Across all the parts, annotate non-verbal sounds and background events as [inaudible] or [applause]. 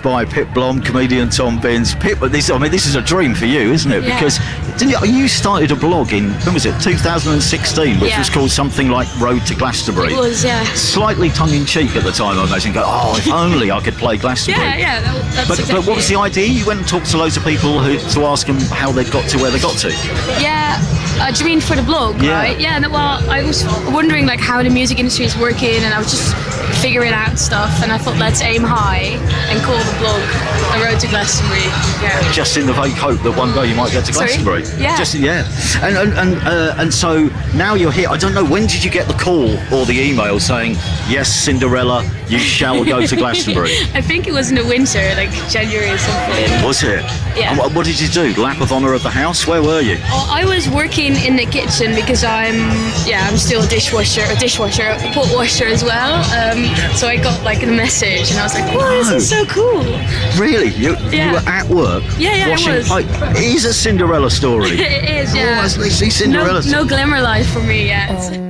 by Pip Blom, comedian Tom Binns. Pip, this I mean, this is a dream for you, isn't it? Yeah. Because didn't you, you started a blog in when was it 2016, which Yeah. was called something like Road to Glastonbury. It was, yeah. Slightly tongue in cheek at the time, I imagine. Go, oh, if only I could play Glastonbury. Yeah, yeah, that, that's But, exactly but what was the idea? You went and talked to loads of people who, to ask them how they got to where they got to. Yeah, uh, do you mean for the blog, Yeah. right? Yeah, no, well, I was wondering like how the music industry is working and I was just figuring out stuff and I thought let's aim high and call the blog The Road to Glastonbury. Yeah. just in the vague hope that one day you might get to Sorry? Glastonbury. Yeah. Just yeah. And and and, uh, and so now you're here. I don't know when did you get the call or the email saying yes, Cinderella, you shall go to [laughs] Glastonbury. I think it was in the winter, like January or something. Was it? Yeah. And what, what did you do? Lap of honour of the house? Where were you? Oh, I was working in the kitchen because I'm, yeah, I'm still a dishwasher, a dishwasher, a pot washer as well. Um, so I got like a message and I was like, wow, this is so cool. Really? You, Yeah. you were at work Yeah, yeah, I washing was. plate. It is a Cinderella story. [laughs] It is, yeah. Oh, I see no, Cinderella. no glamour life for me yet.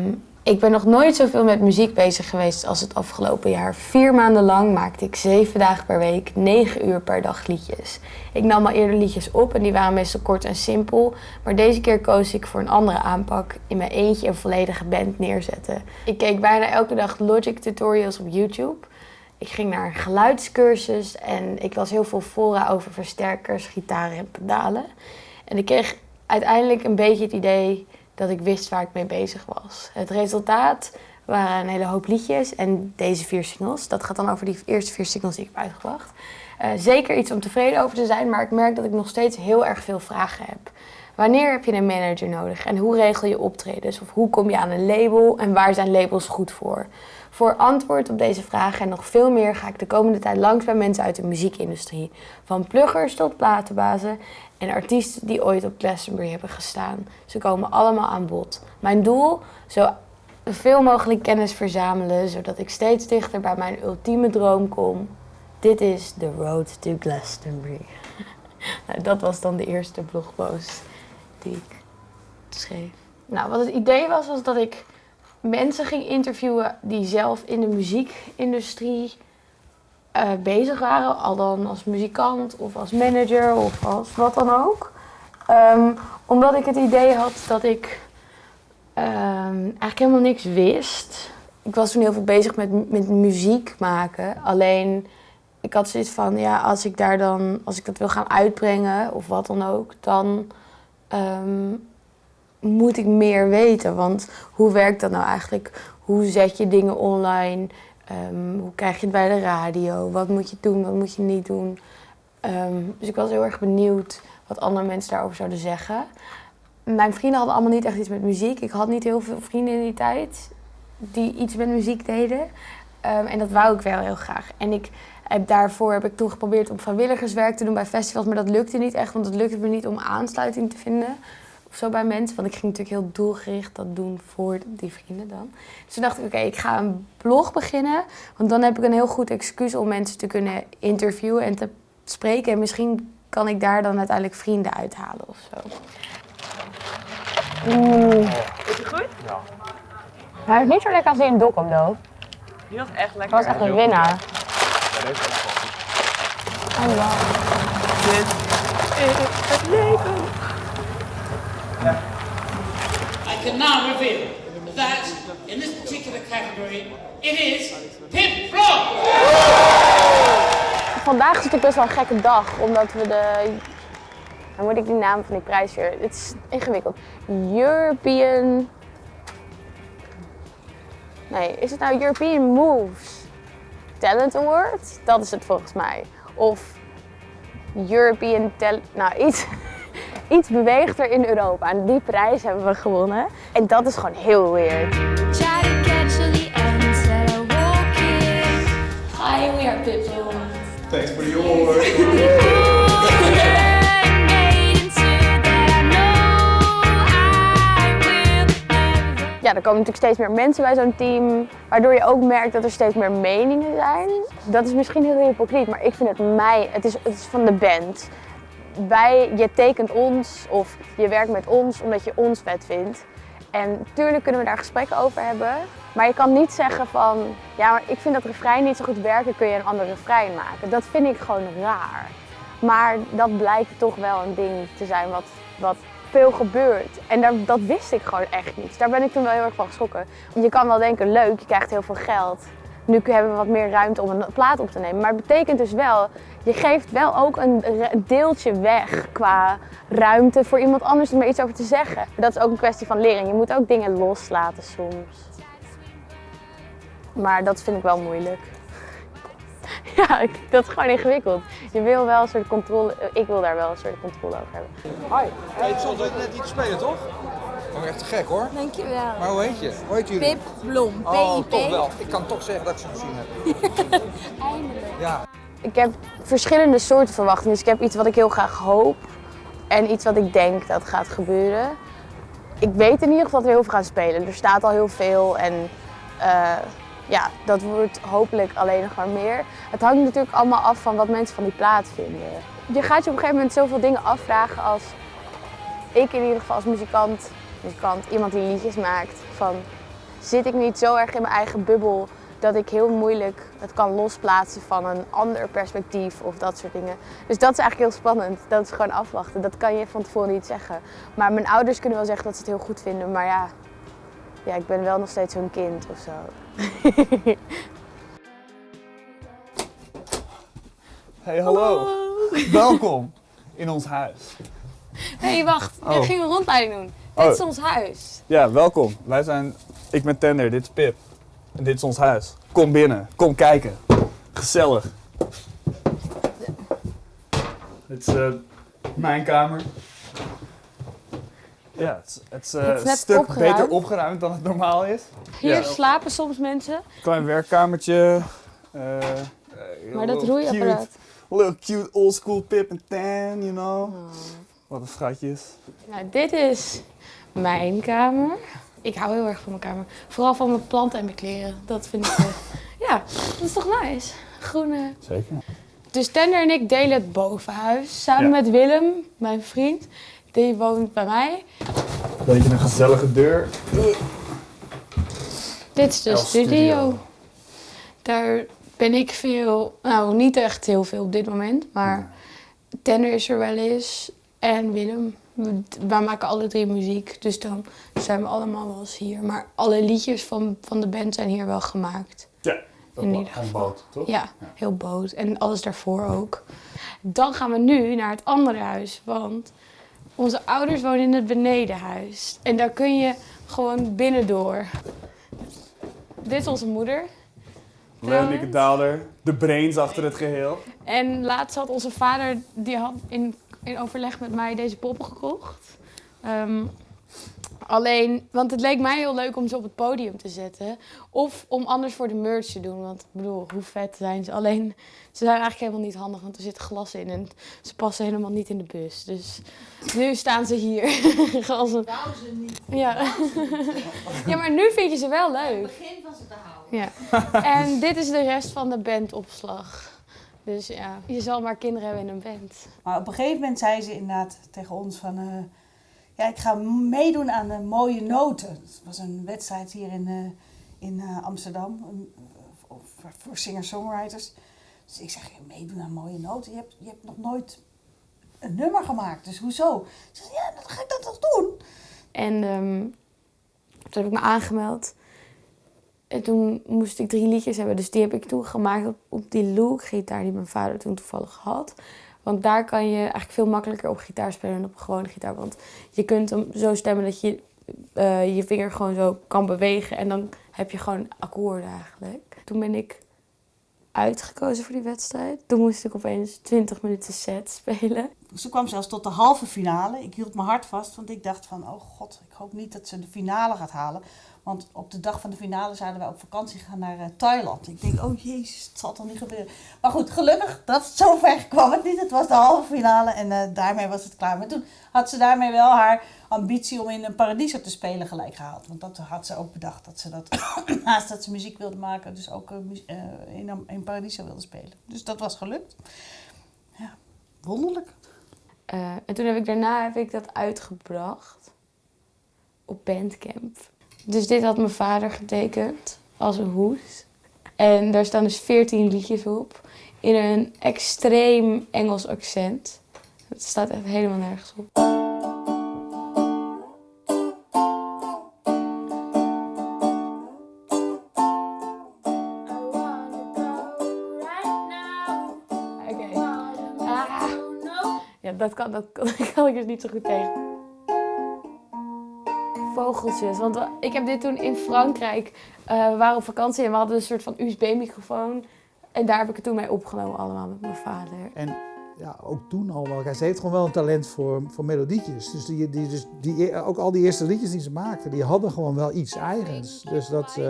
Ik ben nog nooit zoveel met muziek bezig geweest als het afgelopen jaar. Vier maanden lang maakte ik zeven dagen per week, negen uur per dag liedjes. Ik nam al eerder liedjes op en die waren meestal kort en simpel. Maar deze keer koos ik voor een andere aanpak. In mijn eentje een volledige band neerzetten. Ik keek bijna elke dag Logic tutorials op YouTube. Ik ging naar een geluidscursus en ik las heel veel fora over versterkers, gitaren en pedalen. En ik kreeg uiteindelijk een beetje het idee dat ik wist waar ik mee bezig was. Het resultaat waren een hele hoop liedjes en deze vier singles. Dat gaat dan over die eerste vier singles die ik heb uitgebracht. Eh, zeker iets om tevreden over te zijn, maar ik merk dat ik nog steeds heel erg veel vragen heb. Wanneer heb je een manager nodig en hoe regel je optredens? Of hoe kom je aan een label en waar zijn labels goed voor? Voor antwoord op deze vragen en nog veel meer ga ik de komende tijd langs bij mensen uit de muziekindustrie. Van pluggers tot platenbazen en artiesten die ooit op Glastonbury hebben gestaan. Ze komen allemaal aan bod. Mijn doel, zo veel mogelijk kennis verzamelen, zodat ik steeds dichter bij mijn ultieme droom kom. Dit is The Road to Glastonbury. [laughs] nou, dat was dan de eerste blogpost die ik schreef. Nou, wat het idee was, was dat ik mensen ging interviewen die zelf in de muziekindustrie eh, bezig waren. Al dan als muzikant of als manager of als wat dan ook. Ehm, omdat ik het idee had dat ik ehm, eigenlijk helemaal niks wist. Ik was toen heel veel bezig met, met muziek maken. Alleen ik had zoiets van, ja, als ik daar dan, als ik dat wil gaan uitbrengen of wat dan ook, dan ehm, moet ik meer weten. Want hoe werkt dat nou eigenlijk? Hoe zet je dingen online? Ehm, hoe krijg je het bij de radio? Wat moet je doen, wat moet je niet doen? Ehm, dus ik was heel erg benieuwd wat andere mensen daarover zouden zeggen. Mijn vrienden hadden allemaal niet echt iets met muziek. Ik had niet heel veel vrienden in die tijd die iets met muziek deden. Ehm, en dat wou ik wel heel graag. En ik heb daarvoor heb ik toen geprobeerd om vrijwilligerswerk te doen bij festivals, maar dat lukte niet echt, want het lukte me niet om aansluiting te vinden of zo bij mensen. Want ik ging natuurlijk heel doelgericht dat doen voor die vrienden dan. Dus toen dacht ik, oké, ik ga een blog beginnen. Want dan heb ik een heel goed excuus om mensen te kunnen interviewen en te spreken. En misschien kan ik daar dan uiteindelijk vrienden uithalen of zo. Oeh. Is het goed? Hij is niet zo lekker als die in Dokkum, though. Die was echt lekker. Dat was echt een winnaar. Ja, deze goed. Oh, wow. Dit is het leven. Now reveal that in this particular category, it is. Vandaag is natuurlijk best wel een gekke dag, omdat we de... Dan moet ik die naam van die prijs weer... Het is ingewikkeld. European... Nee, is het nou European Moves Talent Award? Dat is het volgens mij. Of European Talent... Nou, iets, iets beweegt er in Europa. En die prijs hebben we gewonnen. En dat is gewoon heel weird. Hi, we are Pippo. Thanks for the award. [laughs] Ja, er komen natuurlijk steeds meer mensen bij zo'n team, waardoor je ook merkt dat er steeds meer meningen zijn. Dat is misschien heel hypocriet, maar ik vind het mij, het is, het is van de band. Wij, je tekent ons of je werkt met ons omdat je ons vet vindt. En natuurlijk kunnen we daar gesprekken over hebben. Maar je kan niet zeggen van, ja, maar ik vind dat refrein niet zo goed werken, kun je een ander refrein maken. Dat vind ik gewoon raar. Maar dat blijkt toch wel een ding te zijn wat, wat veel gebeurt. En daar, dat wist ik gewoon echt niet. Daar ben ik toen wel heel erg van geschrokken. Je kan wel denken, leuk, je krijgt heel veel geld. Nu hebben we wat meer ruimte om een plaat op te nemen. Maar het betekent dus wel, je geeft wel ook een deeltje weg qua ruimte voor iemand anders om er iets over te zeggen. Dat is ook een kwestie van leren. Je moet ook dingen loslaten soms. Maar dat vind ik wel moeilijk. [laughs] Ja, ik- dat is gewoon ingewikkeld. Je wil wel een soort controle, ik wil daar wel een soort controle over hebben. Hi. Hey, het stond net iets spelen, toch? Oh, echt te gek hoor. Dankjewel. Maar hoe heet je? Hoe heet jullie? Pip Blom. Oh, toch wel. Ik kan toch zeggen dat ik ze gezien heb. Eindelijk. [laughs] Ja. Ik heb verschillende soorten verwachtingen. Dus ik heb iets wat ik heel graag hoop en iets wat ik denk dat gaat gebeuren. Ik weet in ieder geval dat we heel veel gaan spelen. Er staat al heel veel en eh, ja, dat wordt hopelijk alleen nog maar meer. Het hangt natuurlijk allemaal af van wat mensen van die plaat vinden. Je gaat je op een gegeven moment zoveel dingen afvragen als ik in ieder geval als muzikant, muzikant iemand die liedjes maakt, van zit ik niet zo erg in mijn eigen bubbel dat ik heel moeilijk het kan losplaatsen van een ander perspectief of dat soort dingen. Dus dat is eigenlijk heel spannend. Dat is gewoon afwachten. Dat kan je van tevoren niet zeggen. Maar mijn ouders kunnen wel zeggen dat ze het heel goed vinden, maar ja, ja ik ben wel nog steeds hun kind of zo. [laughs] Hey, hallo. Welkom in ons huis. Hé, hey, wacht. Oh. Ik ging een rondleiding doen. Oh. Dit is ons huis. Ja, welkom. Wij zijn, ik ben Tender, dit is Pip. En dit is ons huis. Kom binnen, kom kijken. Gezellig. Dit is eh, mijn kamer. Ja, het is, het is, eh, Het een stuk opgeruimd. beter opgeruimd dan het normaal is. Hier Ja. slapen soms mensen. Klein werkkamertje. eh, Maar dat roeiapparaat. cute- Little cute old school Pip en Tan, you know. Wat een schatjes. Nou, dit is mijn kamer. Ik hou heel erg van mijn kamer. Vooral van mijn planten en mijn kleren. Dat vind ik. eh, [laughs] ja, dat is toch nice? Groene. Zeker. Dus Tender en ik delen het bovenhuis. Samen Ja. met Willem, mijn vriend. Die woont bij mij. Beetje een gezellige deur. Dit is de El studio. Studio. Daar ben ik veel, nou niet echt heel veel op dit moment, maar Tender is er wel eens en Willem. We- Wij maken alle drie muziek, dus dan zijn we allemaal wel eens hier. Maar alle liedjes van, van de band zijn hier wel gemaakt. Ja, In ieder geval. boot, toch? Ja, heel boot. En alles daarvoor ook. Dan gaan we nu naar het andere huis, want onze ouders wonen in het benedenhuis. En daar kun je gewoon binnendoor. Dit is onze moeder. Leonieke Daalder, de brains achter het geheel. En laatst had onze vader, die had in, in overleg met mij deze poppen gekocht. Ehm, alleen, want het leek mij heel leuk om ze op het podium te zetten. Of om anders voor de merch te doen. Want ik bedoel, hoe vet zijn ze? Alleen, ze zijn eigenlijk helemaal niet handig, want er zit glas in. En ze passen helemaal niet in de bus. Dus nu staan ze hier. [laughs] Als een... Ja. [laughs] ja, maar nu vind je ze wel leuk. begin van ze te houden. Ja. En dit is de rest van de bandopslag. Dus ja, je zal maar kinderen hebben in een band. Maar op een gegeven moment zei ze inderdaad tegen ons van... eh, ja, ik ga meedoen aan de mooie noten. Het was een wedstrijd hier in, eh, in eh, Amsterdam voor, singer-songwriters. Dus ik zeg, meedoen aan mooie noten? Je hebt, je hebt nog nooit een nummer gemaakt, dus hoezo? Ze zei, ja, dan ga ik dat toch doen? En ehm, toen heb ik me aangemeld. En toen moest ik drie liedjes hebben. Dus die heb ik toen gemaakt op, op die Look-gitaar die mijn vader toen toevallig had. Want daar kan je eigenlijk veel makkelijker op gitaar spelen dan op een gewone gitaar. Want je kunt hem zo stemmen dat je eh, je vinger gewoon zo kan bewegen. En dan heb je gewoon akkoorden eigenlijk. Toen ben ik uitgekozen voor die wedstrijd. Toen moest ik opeens 20 minuten set spelen. Ze kwam zelfs tot de halve finale. Ik hield mijn hart vast, want ik dacht van, oh god, ik hoop niet dat ze de finale gaat halen. Want op de dag van de finale zouden wij op vakantie gaan naar eh, Thailand. Ik denk, oh jezus, het zal toch niet gebeuren. Maar goed, gelukkig, dat zover [laughs] kwam het niet. Het was de halve finale en eh, daarmee was het klaar. Maar toen had ze daarmee wel haar ambitie om in een Paradiso te spelen gelijk gehaald. Want dat had ze ook bedacht, dat ze dat [clears throat] naast dat ze muziek wilde maken, dus ook eh, in, in Paradiso wilde spelen. Dus dat was gelukt. Ja, wonderlijk. Eh, en toen heb ik daarna heb ik dat uitgebracht. op Bandcamp. Dus dit had mijn vader getekend als een hoes. En daar staan dus 14 liedjes op in een extreem Engels accent. Het staat echt helemaal nergens op. dat kan, dat, kan, [laughs] dat kan ik dus niet zo goed tegen. Vogeltjes. Want ik heb dit toen in Frankrijk. eh, we waren op vakantie en we hadden een soort van USB-microfoon. En daar heb ik het toen mee opgenomen, allemaal met mijn vader. En ja, ook toen al wel. Ze heeft gewoon wel een talent voor, voor melodietjes. Dus, die, die, dus die, ook al die eerste liedjes die ze maakte, die hadden gewoon wel iets eigens. Dus dat, eh,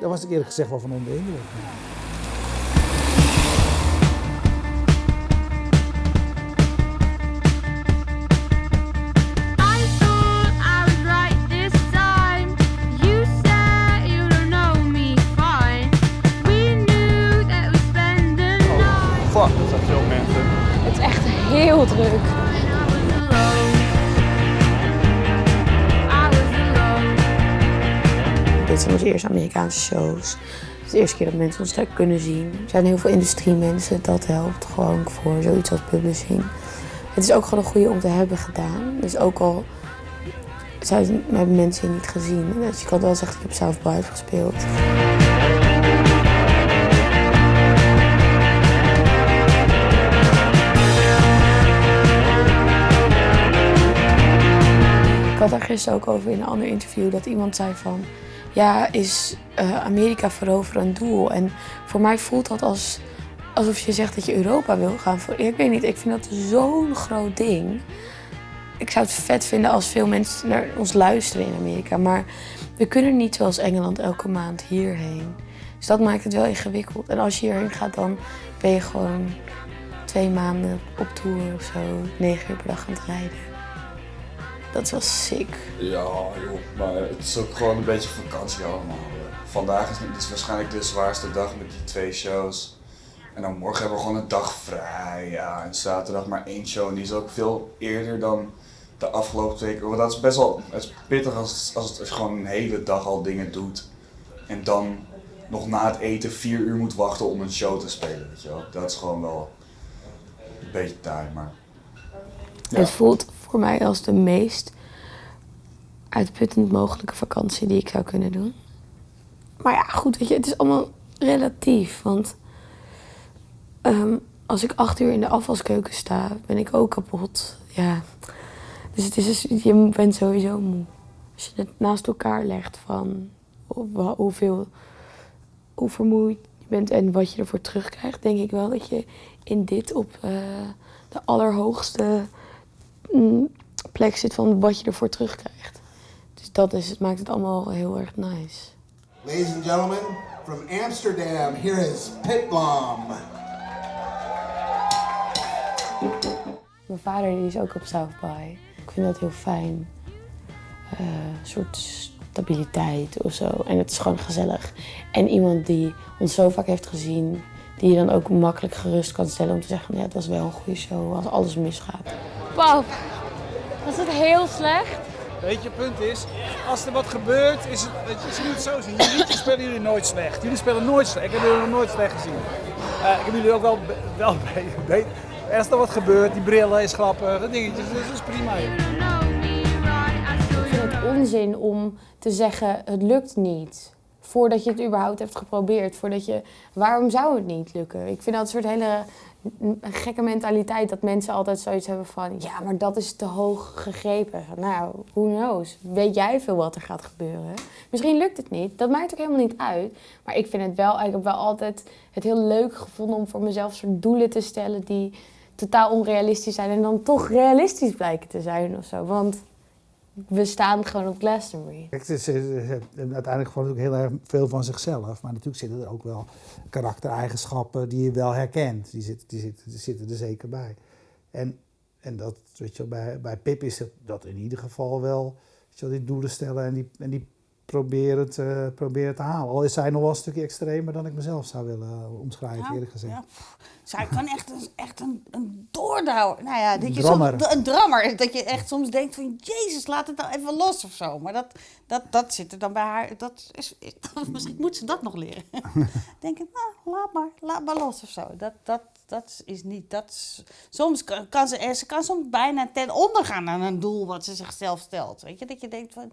daar was ik eerlijk gezegd wel van onder de indruk. Druk. Dit zijn onze eerste Amerikaanse shows. Het is de eerste keer dat mensen ons daar kunnen zien. Er zijn heel veel industriemensen, dat helpt gewoon voor zoiets als publishing. Het is ook gewoon een goede om te hebben gedaan. Dus ook al zijn, hebben mensen niet gezien. Dus je kan wel zeggen, ik heb South by gespeeld. Gisteren ook over in een ander interview dat iemand zei van... Ja, is eh, Amerika veroveren een doel? En voor mij voelt dat als, alsof je zegt dat je Europa wil gaan veroveren. Ik weet niet, ik vind dat zo'n groot ding. Ik zou het vet vinden als veel mensen naar ons luisteren in Amerika. Maar we kunnen niet zoals Engeland elke maand hierheen. Dus dat maakt het wel ingewikkeld. En als je hierheen gaat, dan ben je gewoon twee maanden op tour of zo. Negen uur per dag aan het rijden. Dat wel sick. Ja, joh, maar het is ook gewoon een beetje vakantie allemaal. Vandaag is, is waarschijnlijk de zwaarste dag met die twee shows. En dan morgen hebben we gewoon een dag vrij. Ja, en zaterdag maar één show. En die is ook veel eerder dan de afgelopen twee keer. Want dat is best wel het is pittig als, het- als, het, als gewoon een hele dag al dingen doet. En dan nog na het eten vier uur moet wachten om een show te spelen. Weet je wel? Dat is gewoon wel een beetje taai, maar... Ja. Het voelt voor mij als de meest uitputtend mogelijke vakantie die ik zou kunnen doen. Maar ja, goed, weet je, het is allemaal relatief. Want ehm, als ik acht uur in de afwaskeuken sta, ben ik ook kapot. Ja. Dus het is dus, je bent sowieso moe. Als je het naast elkaar legt van hoe- hoeveel, hoe vermoeid je bent en wat je ervoor terugkrijgt, denk ik wel dat je in dit op eh, de allerhoogste plek zit van wat je ervoor terugkrijgt. Dus dat is, het maakt het allemaal heel erg nice. Ladies and gentlemen, from Amsterdam, here is Pitblom. Mijn vader die is ook op South by. Ik vind dat heel fijn. Eh, Een soort stabiliteit of zo. En het is gewoon gezellig. En iemand die ons zo vaak heeft gezien, die je dan ook makkelijk gerust kan stellen om te zeggen: ja, dat is wel een goede show als alles misgaat. Pap, was het heel slecht? Weet je, het punt is, als er wat gebeurt, is het, is nu het zo zien. Jullie spelen jullie nooit slecht. Jullie spelen nooit slecht. Ik heb jullie nog nooit slecht gezien. Eh, ik heb jullie ook wel, wel [laughs] be- be- Als er wat gebeurt, die brillen is grappig, dat dingetje, dus dat is prima. joh. Ik vind het onzin om te zeggen: het lukt niet. Voordat je het überhaupt hebt geprobeerd. Voordat je, waarom zou het niet lukken? Ik vind dat een soort hele n- gekke mentaliteit dat mensen altijd zoiets hebben van: ja, maar dat is te hoog gegrepen. Nou, who knows? Weet jij veel wat er gaat gebeuren? Misschien lukt het niet. Dat maakt ook helemaal niet uit. Maar ik vind het wel, ik heb wel altijd het heel leuk gevonden om voor mezelf soort doelen te stellen die totaal onrealistisch zijn en dan toch realistisch blijken te zijn of zo. Want we staan gewoon op Glastonbury. Kijk, uiteindelijk gewoon ook heel erg veel van zichzelf. Maar natuurlijk zitten er ook wel karaktereigenschappen die je wel herkent. Die zitten, die zitten, er zeker bij. En, en dat, weet je, bij, bij Pip is dat in ieder geval wel. Weet je, die doelen stellen en die, en die proberen te, proberen te halen. Al is zij nog wel een stukje extremer dan ik mezelf zou willen eh, omschrijven, Ja, eerlijk gezegd. ja. Zij kan echt een, echt een, een doordouwer. Nou ja, dat Een je drammer. soms, een drammer. Dat je echt soms denkt van, jezus, laat het nou even los of zo. Maar dat, dat, dat zit er dan bij haar. Dat is, is- [laughs] misschien moet ze dat nog leren. [laughs] denk ik, nou, laat maar, laat maar los of zo. Dat, dat, dat is niet, dat is- soms kan, kan ze, ze kan soms bijna ten onder gaan aan een doel wat ze zichzelf stelt. Weet je, dat je denkt van,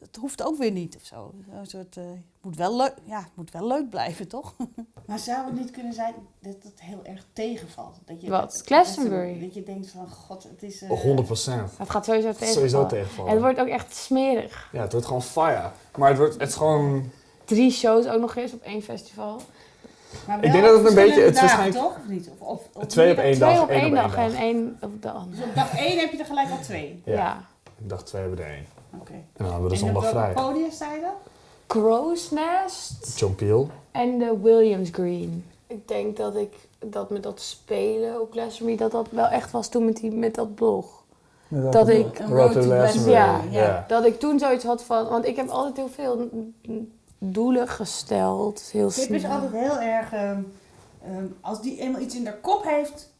het hoeft ook weer niet of zo. Een soort, eh, moet wel leuk, ja, het moet wel leuk blijven, toch? [laughs] Maar zou het niet kunnen zijn dat het heel erg tegenvalt? Dat je, Wat? Glastonbury? Dat je denkt van, god, het is... eh, 100 procent. Het gaat sowieso tegenvallen. Sowieso tegenvallen. En het wordt ook echt smerig. Ja, het wordt gewoon fire. Maar het, wordt, het is gewoon... Drie shows ook nog eens op één festival. Maar Ik denk dat het een beetje- het waarschijnlijk- toch? Of niet? Of, of, of Twee op één dag, Twee op één dag dag. en één op de andere. Dus op dag één heb je er gelijk al twee. Ja. Ik dacht twee hebben er één. Oké. En dan hadden we de En zondag vrij. podium je? Crow's Nest John Peel. en de Williams Green. Ik denk dat ik dat met dat spelen op Glastonbury, dat dat wel echt was toen met, die, met dat blog. Met Dat welke ik? Road ja, ja. dat ik toen zoiets had van, want ik heb altijd heel veel doelen gesteld, heel Pip is snel. altijd heel erg... ehm, ehm, als die eenmaal iets in haar kop heeft,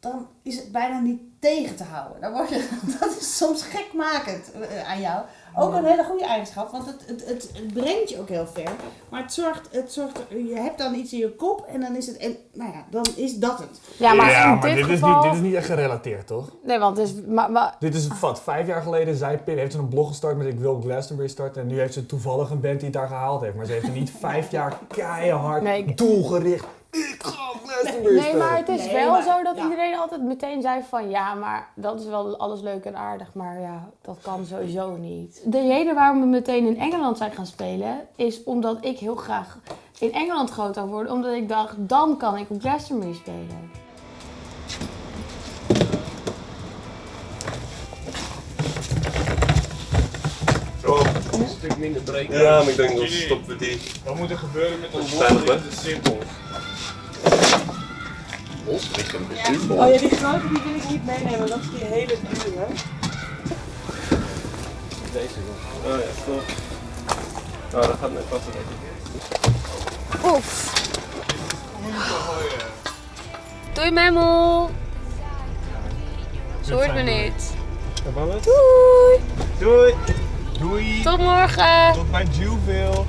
dan is het bijna niet tegen te houden. Dan word je, [laughs] dat is soms gekmakend eh, aan jou. Ook een hele goede eigenschap, want het, het, het, het brengt je ook heel ver. Maar het zorgt, het zorgt, je hebt dan iets in je kop en dan is het, en, nou ja, dan is dat het. Ja, maar ja, in maar dit dit, geval... is niet, dit is niet echt gerelateerd, toch? Nee, want het is... Maar, maar, Dit is wat, vijf jaar geleden zei Pip, heeft ze een blog gestart met ik wil Glastonbury starten. En nu heeft ze toevallig een band die het daar gehaald heeft. Maar ze heeft er niet [laughs] vijf jaar keihard, Nee, ik- doelgericht, ik ga Glastonbury Nee, maar het is Nee, wel maar- zo dat ja. iedereen altijd meteen zei van ja, maar dat is wel alles leuk en aardig, maar ja, dat kan sowieso niet. De reden waarom we meteen in Engeland zijn gaan spelen is omdat ik heel graag in Engeland groot zou worden, omdat ik dacht dan kan ik op Glastonbury spelen. een stuk minder breken. Ja, maar ik denk dat stoppen we die. Wat moet er gebeuren met veilig, hè? Het is simpel. Bos liggen Oh ja, die grote die wil ik niet meenemen, dat is die hele dure. Deze wel. Oh ja, stop. Nou, dat gaat net passen denk ik. Oef. Doei Memmel. Ze hoort me niet. Doei. Doei. Doei. Tot morgen. Tot bij Juville.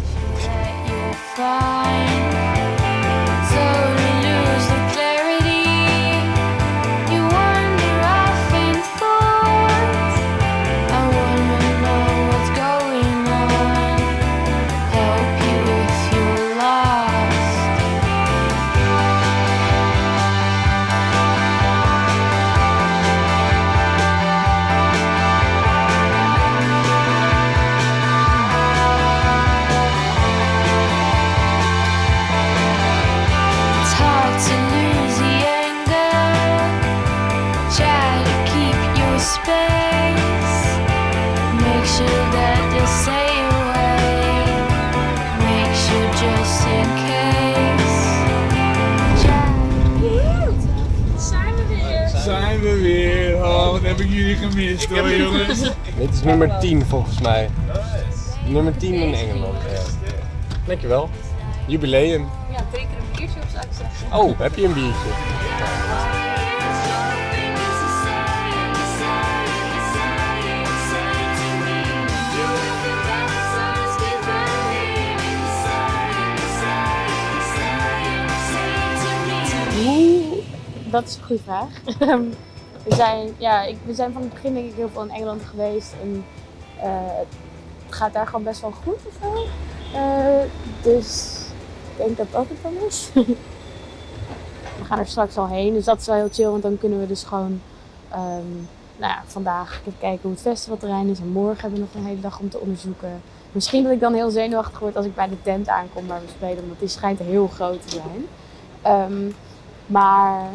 Heb ik jullie gemist hoor jongens. Dit is nummer 10 volgens mij. Nummer 10 in Engeland. Ja. Dankjewel. Jubileum. Ja, drinken een biertje of zou ik zeggen? Oh, heb je een biertje? Hoe? Dat is een goede vraag. [laughs] we, zijn, ja, ik, we zijn van het begin denk ik heel veel in Engeland geweest. En eh, het gaat daar gewoon best wel goed of zo. Eh, dus ik denk dat dat het dan is. [laughs] we gaan er straks al heen, dus dat is wel heel chill. Want dan kunnen we dus gewoon ehm, nou ja, vandaag kijken hoe het festivalterrein is. En morgen hebben we nog een hele dag om te onderzoeken. Misschien dat ik dan heel zenuwachtig word als ik bij de tent aankom waar we spelen. Want die schijnt heel groot te zijn. Ehm, maar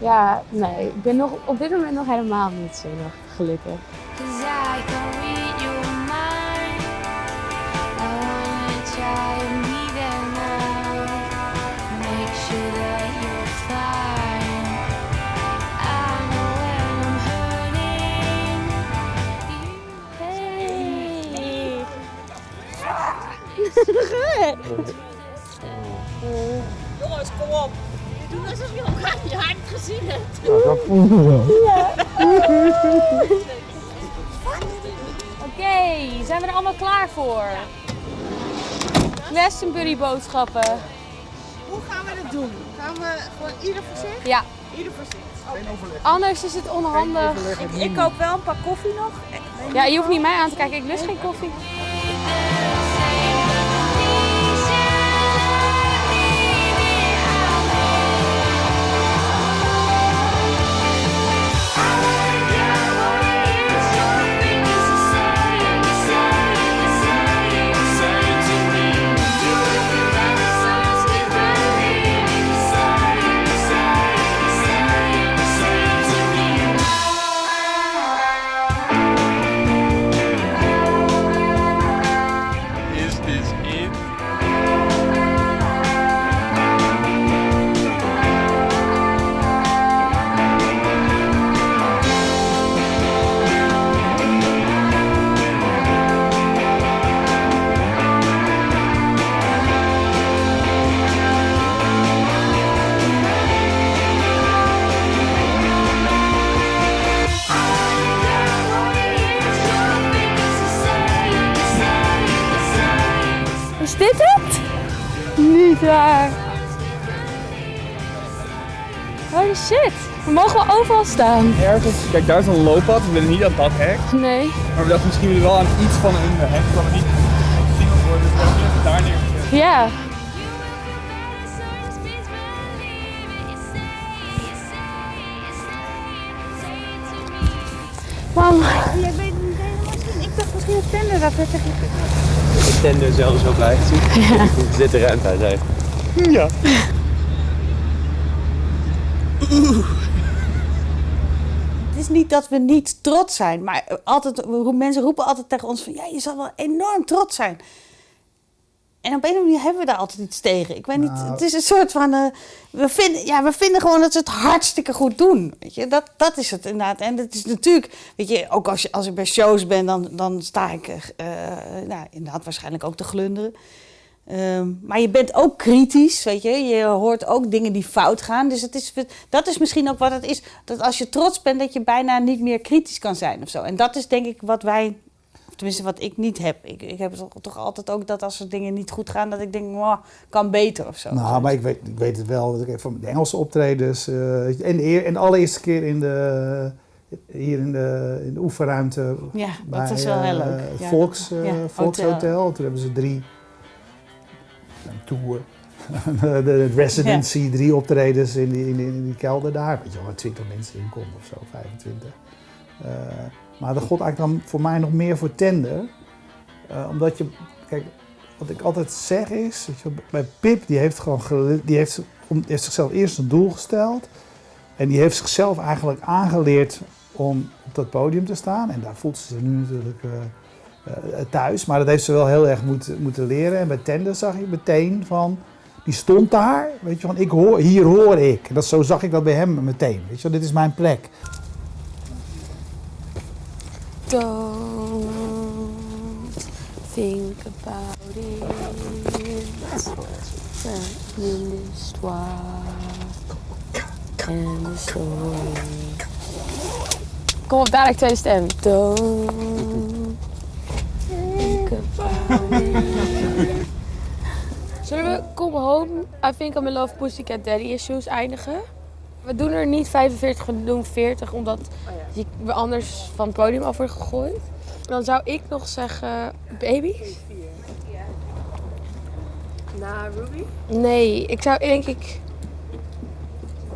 ja, nee, ik ben nog, op dit moment nog helemaal niet zenuwachtig, gelukkig. [laughs] Jongens, kom op. Je doet alsof je haar niet gezien hebt. Nou, dat voelde wel. Oké, zijn we er allemaal klaar voor? Glastonbury boodschappen. Hoe gaan we dat doen? Gaan we gewoon ieder voor zich? Ja. Ieder voor zich. Anders is het onhandig. Ik, ik koop wel een pak koffie nog. Ja, je hoeft niet mij aan te kijken. Ik lust geen koffie. Dit het? Niet waar. Holy shit. We mogen wel overal staan. Ergens, kijk daar is een looppad, we willen niet aan dat hek. Nee. Maar we dachten misschien wel aan iets van een hek, dat we niet gezien worden. Dus we het daar neergezet. Ja. Mam. Jij weet niet helemaal zien. Ik dacht misschien een tender dat tegen Ik ben er zelfs zo blij gezien. [laughs] Ja. Er zit er ruimte uit. hè. Ja. Het is niet dat we niet trots zijn, maar altijd, mensen roepen altijd tegen ons van ja, je zal wel enorm trots zijn. En op een of andere manier hebben we daar altijd iets tegen. Ik weet niet, Nou. het is een soort van. eh, we, vinden, ja, we vinden gewoon dat ze het hartstikke goed doen. Weet je? Dat, dat is het inderdaad. En het is natuurlijk, weet je, ook als, je, als ik bij shows ben, dan, dan sta ik eh, nou, inderdaad waarschijnlijk ook te glunderen. Ehm, maar je bent ook kritisch, weet je. Je hoort ook dingen die fout gaan. Dus het is, dat is misschien ook wat het is. Dat als je trots bent, dat je bijna niet meer kritisch kan zijn of zo. En dat is denk ik wat wij, tenminste wat ik niet heb. Ik, ik heb toch, toch altijd ook dat als er dingen niet goed gaan, dat ik denk, "Mwah, kan beter of zo. Nou, maar ik weet, ik weet het wel. Van de Engelse optredens. eh, en, de, en de allereerste keer in de, hier in de, in de oefenruimte. Ja, dat is wel heel eh, leuk. Ja. Volks, eh, Ja, Volkshotel. hotel. Toen hebben ze drie. Een tour. [laughs] de, de residency, drie optredens in die, in, die, in die kelder daar. Weet je wel, waar 20 mensen in konden of zo, 25. Eh, maar dat god eigenlijk dan voor mij nog meer voor tender. Eh, omdat je, kijk, wat ik altijd zeg is, je, bij Pip, die heeft gewoon die heeft, om, heeft zichzelf eerst een doel gesteld. En die heeft zichzelf eigenlijk aangeleerd om op dat podium te staan. En daar voelt ze zich nu natuurlijk eh, eh, thuis. Maar dat heeft ze wel heel erg moeten, moeten leren. En bij Tender zag je meteen van, die stond daar. Weet je, van ik hoor, hier hoor ik. Dat, zo zag ik dat bij hem meteen. Weet je, dit is mijn plek. Don't think about it. In l'histoire en de story. Kom op, dadelijk tweede stem. Don't [laughs] think about it. [laughs] Zullen we Come Home, I Think I'm in Love Pussycat Daddy Issues eindigen? We doen er niet 45, we doen 40, omdat je we anders van het podium af wordt gegooid. Dan zou ik nog zeggen Baby. Na Ruby? Nee, ik zou denk ik...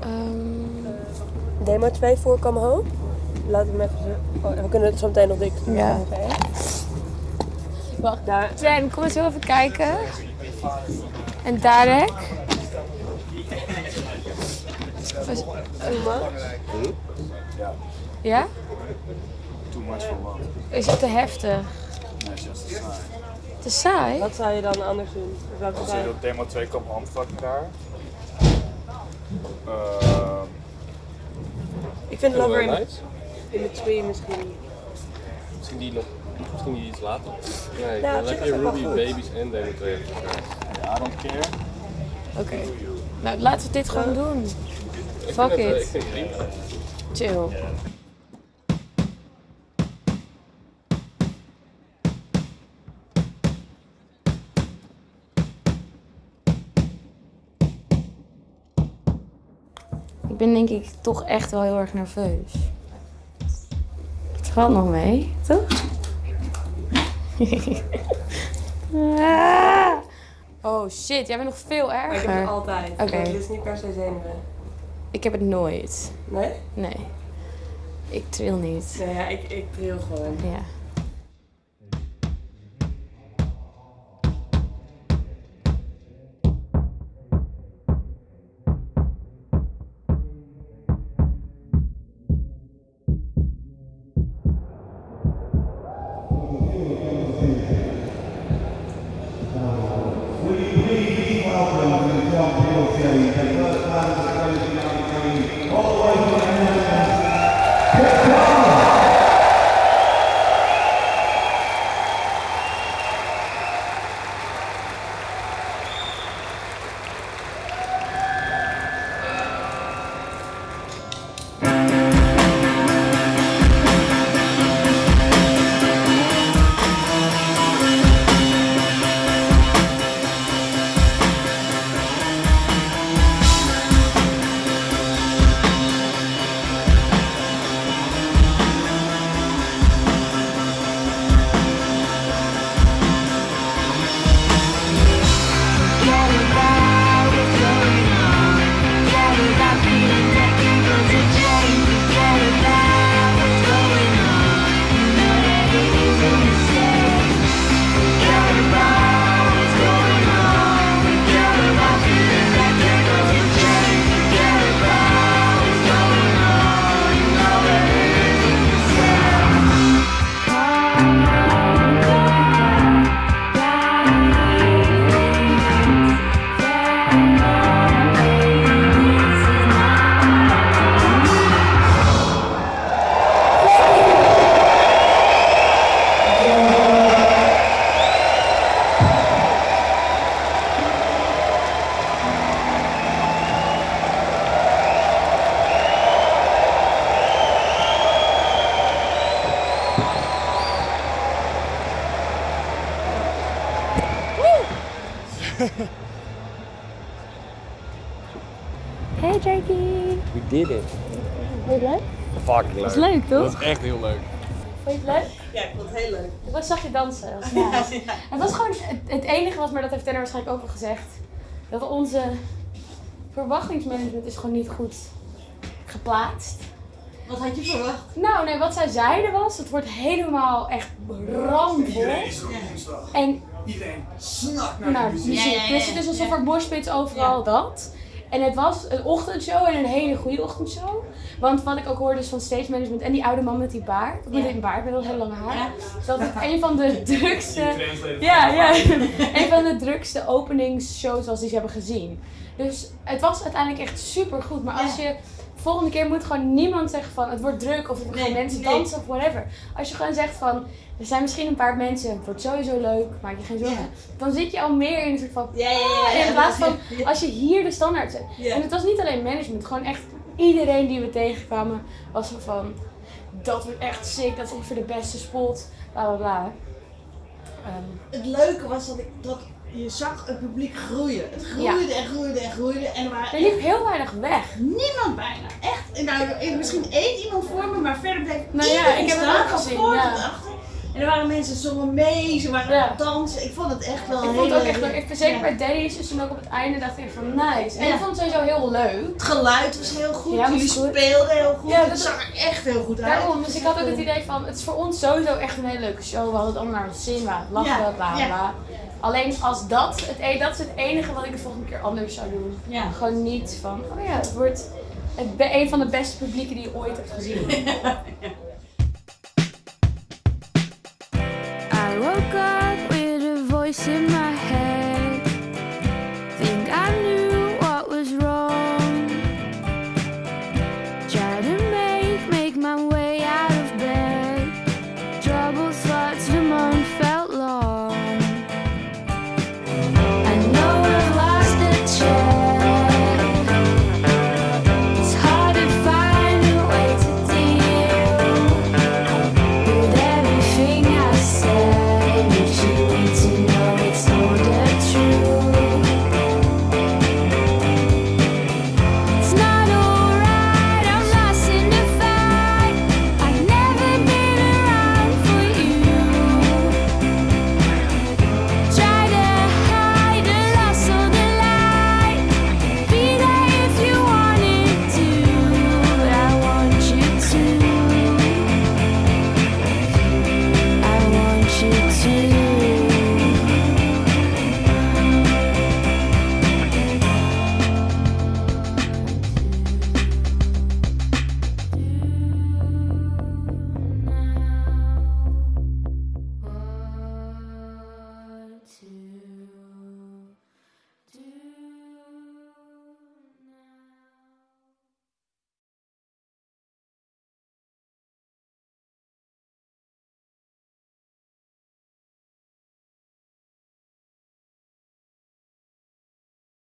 ehm, Demo 2 voor Come Home. Laat hem even. Oh, we kunnen het zo meteen nog dik Ja. Oké. Wacht. Jen, kom eens heel even kijken. En Darek. Was- Ja. Ja? Too much for what? Is het te heftig? Nee, is just te saai. Te saai? Wat zou je dan anders doen? Welke Dan zou zit je- op demo 2 komt handvakken daar. Ehm, Ik vind Wel Lover in, in Between misschien. Misschien die nog Misschien niet iets later. Nee, Nou, is dat wel Ruby. Babies en Demo 2 Ja, I don't care. Oké. Nou, laten we dit gewoon doen. Fuck eh, it. Ik vind het prima. Chill. Ik ben denk ik toch echt wel heel erg nerveus. Het valt nog mee, toch? [laughs] Ah. Oh shit, jij bent nog veel erger. Maar ik heb het altijd. Oké. Het is niet per se zenuwen. Ik heb het nooit. Nee? Nee. Ik tril niet. Nee, ja, ik, ik tril gewoon. Ja. Is echt heel leuk. Vond je het leuk? Ja, ik vond het heel leuk. Ik was, zag je dansen. [laughs] Was nice. Het was gewoon het, het enige was, maar dat heeft Tenor waarschijnlijk ook al gezegd, dat onze verwachtingsmanagement is gewoon niet goed geplaatst. Wat had je verwacht? Nou, nee, wat zij zeiden was, het wordt helemaal echt ramvol. Iedereen is er op woensdag. En Iedereen snakt naar nou, de dus, muziek. dus het is alsof er moshpits overal dat. En het was een ochtendshow en een hele goede ochtendshow. Want wat ik ook hoorde is van stage management en die oude man met die baard. Met die baard, met dat heel lange haar. Ja. Dus dat het een van de drukste... Ja, ja. [laughs] een van de drukste openingsshows als die ze hebben gezien. Dus het was uiteindelijk echt super goed. Maar als je... Volgende keer moet gewoon niemand zeggen van het wordt druk of gaan mensen nee. dansen of whatever. Als je gewoon zegt van er zijn misschien een paar mensen, het wordt sowieso leuk, maak je geen zorgen. Dan zit je al meer in een soort van. Ja, ja, ja, ah, in plaats van als je hier de standaard zet. En het was niet alleen management, gewoon echt iedereen die we tegenkwamen was van. Dat wordt echt sick, dat is ongeveer de beste spot, bla bla bla. Ehm, Het leuke was dat, ik, dat je zag het publiek groeien. Het groeide en groeide en groeide. En er, er liep echt heel weinig weg. niemand bijna. Echt. Nou, misschien één iemand voor me, maar verder bleef Nou ja, ik heb het staan, ook van gezien, ja. achter. En er waren mensen zongen mee, ze waren aan het dansen. Ik vond het echt wel Ik een vond het ook echt leuk. Ik, zeker bij Daddy's is toen ook op het einde dacht ik van nice. En ik vond het sowieso heel leuk. Het geluid was heel goed, Ja, jullie speelden heel goed. Ja, het dat- zag er echt heel goed uit. Daarom, dus ik had ook het idee van, het is voor ons sowieso echt een hele leuke show. We hadden het allemaal naar de zin, we lachen, bla bla ja. Alleen als dat, het, e- dat is het enige wat ik de volgende keer anders zou doen. Ja. Gewoon niet van, oh ja, het wordt het, een van de beste publieken die je ooit hebt gezien. [laughs] I woke up with a voice in my head. Think I knew.